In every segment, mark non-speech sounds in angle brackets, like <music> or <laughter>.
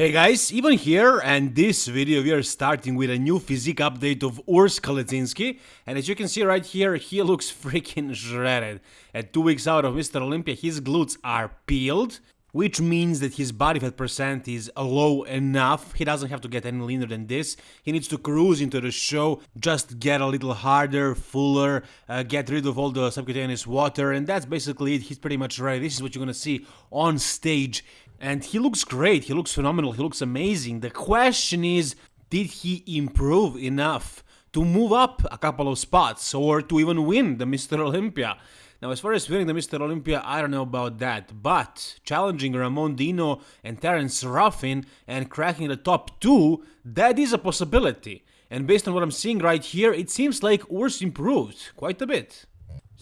Hey guys, Ivan here, and this video we are starting with a new physique update of Urs Kalecinski, and as you can see right here, he looks <laughs> freaking shredded. At 2 weeks out of Mr. Olympia, his glutes are peeled, which means that his body fat percent is low enough, he doesn't have to get any leaner than this, he needs to cruise into the show, just get a little harder, fuller, uh, get rid of all the subcutaneous water, and that's basically it, he's pretty much ready, this is what you're gonna see on stage and he looks great, he looks phenomenal, he looks amazing. The question is, did he improve enough to move up a couple of spots or to even win the Mr. Olympia? Now, as far as winning the Mr. Olympia, I don't know about that, but challenging Ramon Dino and Terence Ruffin and cracking the top two, that is a possibility. And based on what I'm seeing right here, it seems like Urs improved quite a bit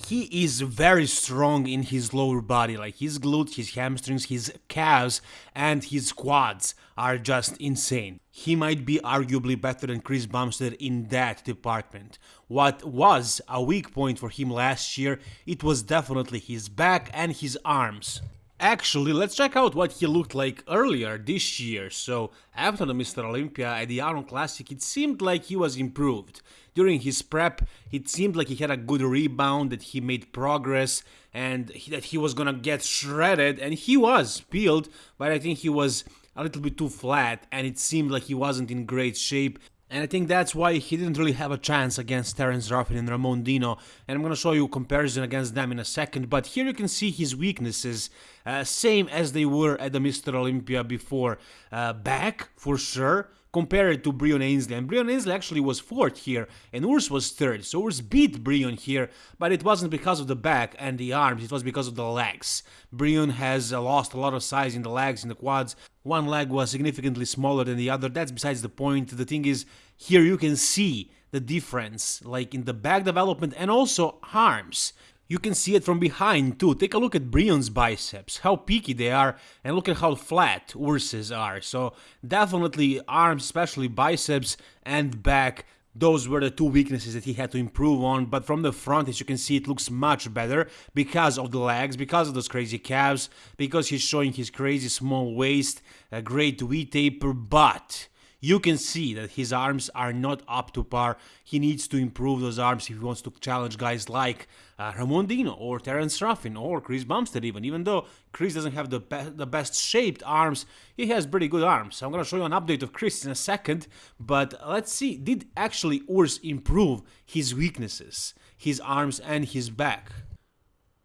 he is very strong in his lower body, like his glutes, his hamstrings, his calves, and his quads are just insane. He might be arguably better than Chris Bumstead in that department. What was a weak point for him last year, it was definitely his back and his arms. Actually, let's check out what he looked like earlier this year. So, after the Mr. Olympia at the Arnold Classic, it seemed like he was improved. During his prep, it seemed like he had a good rebound, that he made progress, and that he was gonna get shredded, and he was peeled, but I think he was a little bit too flat, and it seemed like he wasn't in great shape. And I think that's why he didn't really have a chance against Terence Ruffin and Ramon Dino. And I'm gonna show you a comparison against them in a second. But here you can see his weaknesses, uh, same as they were at the Mr. Olympia before. Uh, back, for sure compared to Breon Ansley. And Breon Ansley actually was fourth here, and Urs was third. So Urs beat Breon here, but it wasn't because of the back and the arms, it was because of the legs. Breon has uh, lost a lot of size in the legs, in the quads. One leg was significantly smaller than the other. That's besides the point. The thing is, here you can see the difference, like in the back development and also arms. You can see it from behind too. Take a look at Breon's biceps, how peaky they are, and look at how flat Urs's are. So definitely arms, especially biceps and back, those were the two weaknesses that he had to improve on, but from the front, as you can see, it looks much better because of the legs, because of those crazy calves, because he's showing his crazy small waist, a great V-taper, but you can see that his arms are not up to par. He needs to improve those arms if he wants to challenge guys like uh, Ramon Dino or Terence Ruffin or Chris Bumstead even. Even though Chris doesn't have the, be the best shaped arms, he has pretty good arms. I'm going to show you an update of Chris in a second. But let's see, did actually Urs improve his weaknesses, his arms and his back?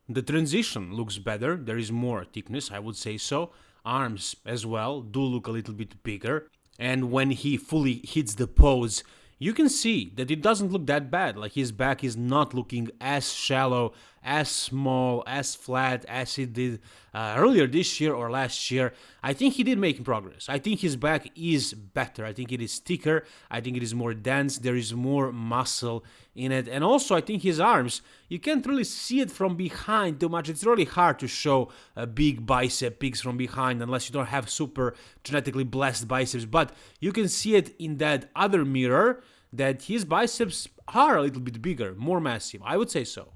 The transition looks better, there is more thickness, I would say so. Arms as well do look a little bit bigger and when he fully hits the pose you can see that it doesn't look that bad. Like his back is not looking as shallow as small, as flat as he did uh, earlier this year or last year. I think he did make progress. I think his back is better. I think it is thicker. I think it is more dense. There is more muscle in it. And also, I think his arms, you can't really see it from behind too much. It's really hard to show a big bicep peaks from behind unless you don't have super genetically blessed biceps. But you can see it in that other mirror that his biceps are a little bit bigger, more massive. I would say so.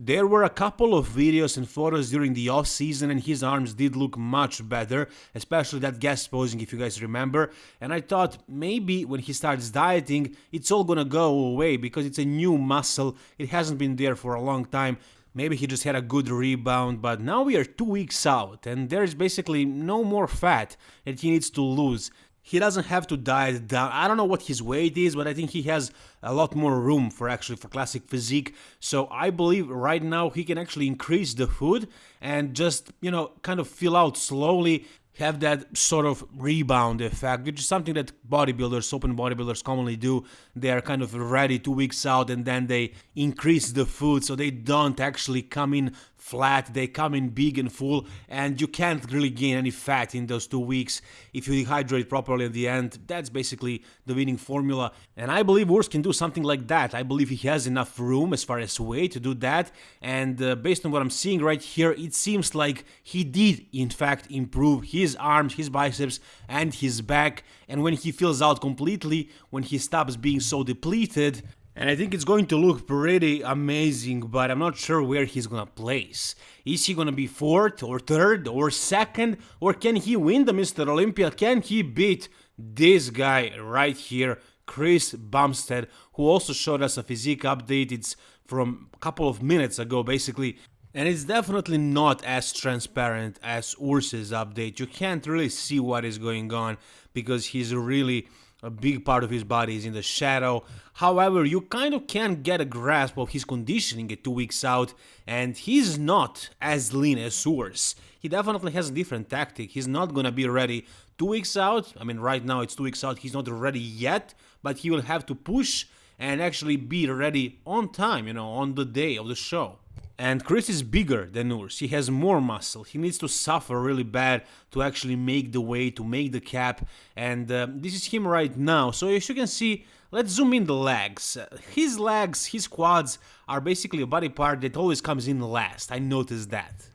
There were a couple of videos and photos during the off season and his arms did look much better, especially that guest posing if you guys remember, and I thought maybe when he starts dieting it's all gonna go away because it's a new muscle, it hasn't been there for a long time, maybe he just had a good rebound, but now we are two weeks out and there's basically no more fat that he needs to lose he doesn't have to diet down. I don't know what his weight is, but I think he has a lot more room for actually for classic physique. So I believe right now he can actually increase the food and just, you know, kind of fill out slowly have that sort of rebound effect, which is something that bodybuilders, open bodybuilders commonly do. They are kind of ready two weeks out and then they increase the food so they don't actually come in flat, they come in big and full, and you can't really gain any fat in those two weeks if you dehydrate properly at the end. That's basically the winning formula, and I believe Urs can do something like that. I believe he has enough room as far as weight to do that, and uh, based on what I'm seeing right here, it seems like he did in fact improve his arms, his biceps, and his back, and when he fills out completely, when he stops being so depleted, And I think it's going to look pretty amazing, but I'm not sure where he's gonna place. Is he gonna be fourth or third or second? Or can he win the Mr. Olympia? Can he beat this guy right here, Chris Bumstead, who also showed us a physique update. It's from a couple of minutes ago, basically. And it's definitely not as transparent as Urs's update. You can't really see what is going on because he's really a big part of his body is in the shadow. However, you kind of can get a grasp of his conditioning at two weeks out, and he's not as lean as Urs. He definitely has a different tactic. He's not gonna be ready two weeks out. I mean, right now it's two weeks out. He's not ready yet, but he will have to push and actually be ready on time, you know, on the day of the show. And Chris is bigger than Urs, he has more muscle, he needs to suffer really bad to actually make the way, to make the cap, and uh, this is him right now, so as you can see, let's zoom in the legs. His legs, his quads are basically a body part that always comes in last, I noticed that.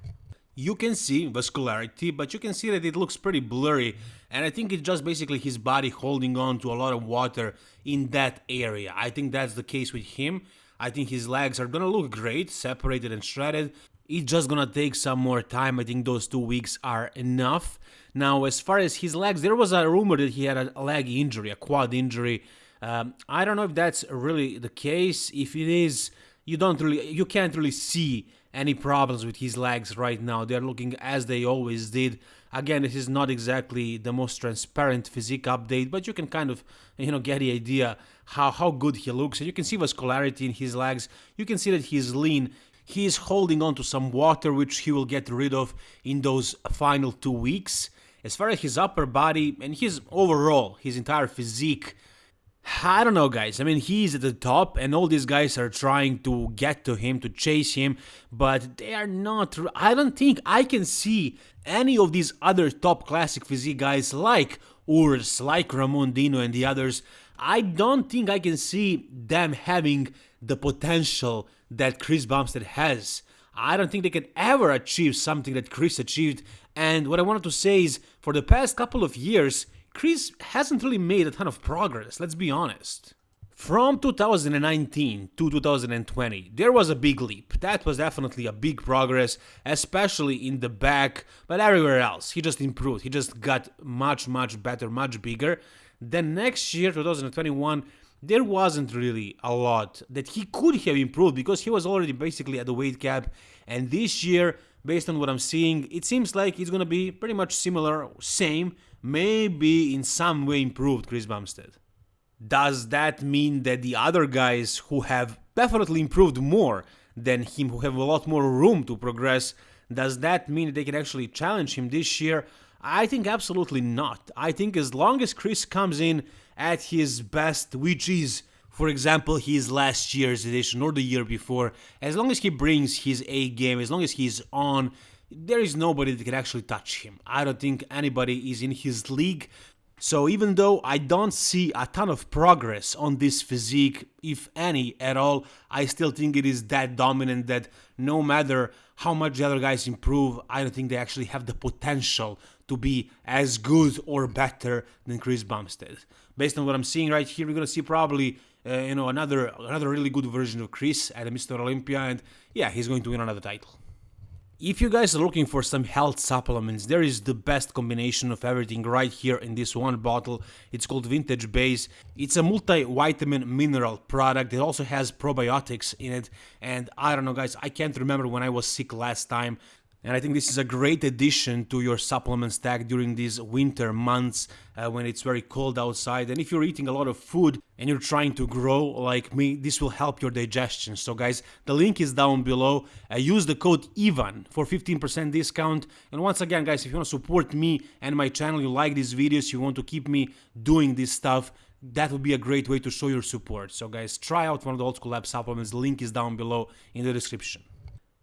You can see vascularity, but you can see that it looks pretty blurry, and I think it's just basically his body holding on to a lot of water in that area. I think that's the case with him. I think his legs are gonna look great, separated and shredded. It's just gonna take some more time. I think those two weeks are enough. Now, as far as his legs, there was a rumor that he had a leg injury, a quad injury. Um, I don't know if that's really the case. If it is, you don't really, you can't really see any problems with his legs right now. They're looking as they always did. Again, this is not exactly the most transparent physique update, but you can kind of, you know, get the idea how, how good he looks. And you can see vascularity in his legs. You can see that he's lean. He is holding on to some water, which he will get rid of in those final two weeks. As far as his upper body and his overall, his entire physique, I don't know, guys. I mean, he's at the top, and all these guys are trying to get to him, to chase him, but they are not. I don't think I can see any of these other top classic physique guys like Urs, like Ramon Dino, and the others. I don't think I can see them having the potential that Chris Bumstead has. I don't think they can ever achieve something that Chris achieved. And what I wanted to say is, for the past couple of years, Chris hasn't really made a ton of progress, let's be honest. From 2019 to 2020, there was a big leap. That was definitely a big progress, especially in the back, but everywhere else. He just improved. He just got much, much better, much bigger. Then next year, 2021, there wasn't really a lot that he could have improved because he was already basically at the weight cap. And this year, based on what I'm seeing, it seems like it's gonna be pretty much similar, same, maybe in some way improved Chris Bumstead. Does that mean that the other guys who have definitely improved more than him, who have a lot more room to progress, does that mean they can actually challenge him this year? I think absolutely not. I think as long as Chris comes in at his best, which is, for example, his last year's edition or the year before, as long as he brings his A game, as long as he's on, there is nobody that can actually touch him. I don't think anybody is in his league. So even though I don't see a ton of progress on this physique, if any at all, I still think it is that dominant that no matter how much the other guys improve, I don't think they actually have the potential to be as good or better than Chris Bumstead. Based on what I'm seeing right here, we're gonna see probably uh, you know another another really good version of Chris at Mr. Olympia, and yeah, he's going to win another title. If you guys are looking for some health supplements, there is the best combination of everything right here in this one bottle. It's called Vintage Base. It's a multivitamin mineral product. It also has probiotics in it. And I don't know guys, I can't remember when I was sick last time and I think this is a great addition to your supplement stack during these winter months uh, when it's very cold outside. And if you're eating a lot of food and you're trying to grow like me, this will help your digestion. So guys, the link is down below. Uh, use the code EVAN for 15% discount. And once again, guys, if you want to support me and my channel, you like these videos, you want to keep me doing this stuff, that would be a great way to show your support. So guys, try out one of the Old School Lab supplements. The link is down below in the description.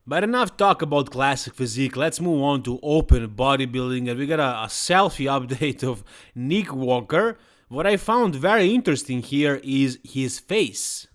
But enough talk about classic physique, let's move on to open bodybuilding and we got a, a, selfie <laughs> update of Nick Walker. What I found very interesting here is his face.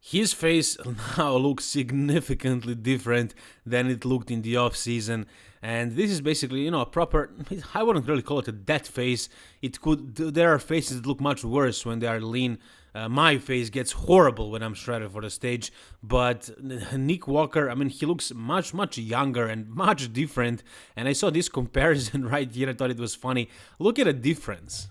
His face <laughs> now looks significantly different than it looked in the off season. and this is basically you know a proper <laughs> i wouldn't really call it a dead face it could there are faces that look much worse when they are lean uh, my face gets horrible when i'm shredded for the stage but <laughs> nick walker i mean he looks much much younger and much different and i saw this <laughs> comparison right here i thought it was funny look at the difference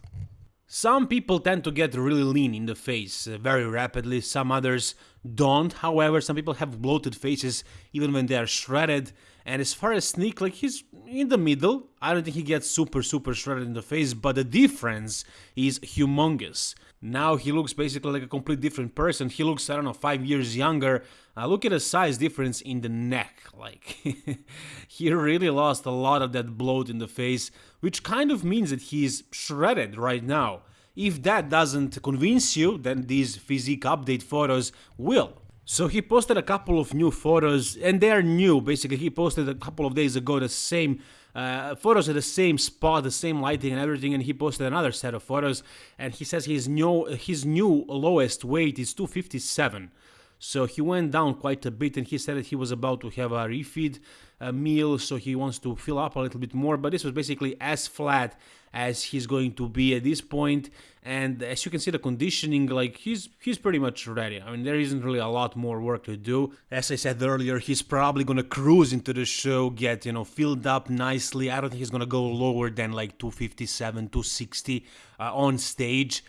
some people tend to get really lean in the face uh, very rapidly, some others don't. However, some people have bloated faces even when they are shredded. And as far as Nick, like he's in the middle. I don't think he gets super, super shredded in the face, but the difference is humongous. Now he looks basically like a complete different person. He looks, I don't know, five years younger. Uh, look at the size difference in the neck. Like, <laughs> he really lost a lot of that bloat in the face, which kind of means that he's shredded right now. If that doesn't convince you, then these physique update photos will. So he posted a couple of new photos, and they are new. Basically, he posted a couple of days ago the same uh, photos at the same spot, the same lighting and everything, and he posted another set of photos. And he says his new his new lowest weight is 257. So he went down quite a bit, and he said that he was about to have a refeed uh, meal, so he wants to fill up a little bit more. But this was basically as flat as he's going to be at this point. And as you can see the conditioning like he's he's pretty much ready. I mean there isn't really a lot more work to do. As i said earlier he's probably gonna cruise into the show get you know filled up nicely. I don't think he's gonna go lower than like 257 260 uh, on stage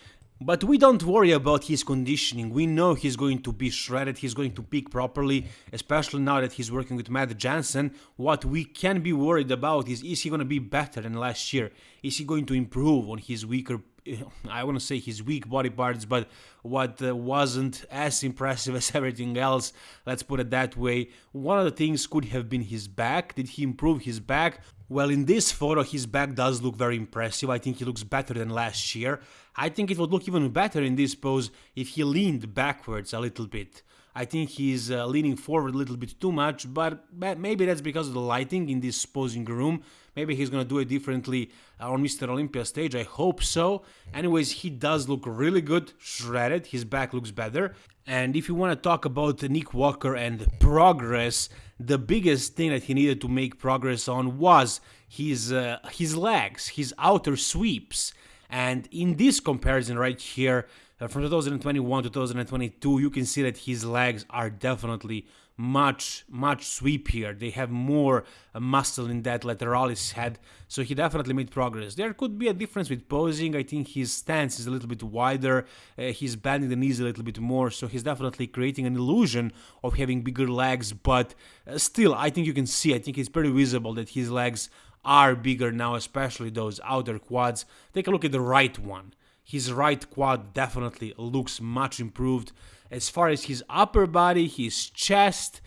but we don't worry about his conditioning. We know he's going to be shredded, he's going to peak properly, especially now that he's working with Matt Jansen. What we can be worried about is is he going to be better than last year? Is he going to improve on his weaker <laughs> I want to say his weak body parts, but what uh, wasn't as impressive <laughs> as everything else, let's put it that way. One of the things could have been his back. Did he improve his back? Well, in this photo, his back does look very impressive. I think he looks better than last year. I think it would look even better in this pose if he leaned backwards a little bit. I think he's uh, leaning forward a little bit too much, but but maybe that's because of the lighting in this posing room. Maybe he's gonna do it differently on Mr. Olympia stage, I hope so. Anyways, he does look really good, shredded, his back looks better. And if you want to talk about Nick Walker and progress, the biggest thing that he needed to make progress on was his uh, his legs, his outer sweeps. And in this comparison right here, uh, from 2021 to 2022, you can see that his legs are definitely much, much sweepier. They have more uh, muscle in that lateralis head, so he definitely made progress. There could be a difference with posing. I think his stance is a little bit wider, uh, he's bending the knees a little bit more, so he's definitely creating an illusion of having bigger legs, but uh, still, I think you can see, I think it's pretty visible that his legs are bigger now, especially those outer quads. Take a look at the right one. His right quad definitely looks much improved. As far as his upper body, his chest,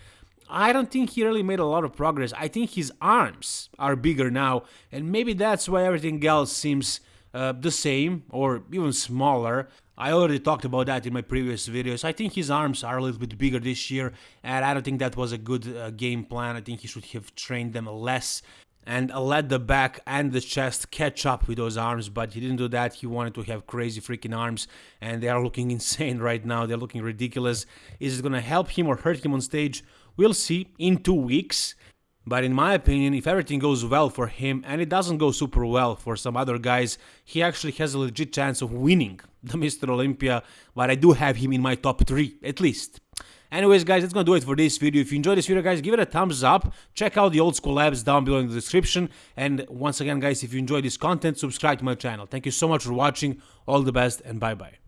I don't think he really made a lot of progress. I think his arms are bigger now, and maybe that's why everything else seems uh, the same or even smaller. I already talked about that in my previous videos. I think his arms are a little bit bigger this year, and I don't think that was a good uh, game plan. I think he should have trained them less and let the back and the chest catch up with those arms but he didn't do that he wanted to have crazy freaking arms and they are looking <laughs> insane right now they're looking ridiculous is it gonna help him or hurt him on stage we'll see in two weeks but in my opinion, if everything goes well for him and it doesn't go super well for some other guys, he actually has a legit chance of winning the Mr. Olympia, but I do have him in my top 3, at least. Anyways, guys, that's gonna do it for this video. If you enjoyed this video, guys, give it a thumbs up. Check out the old school labs down below in the description. And once again, guys, if you enjoyed this content, subscribe to my channel. Thank you so much for watching. All the best and bye-bye.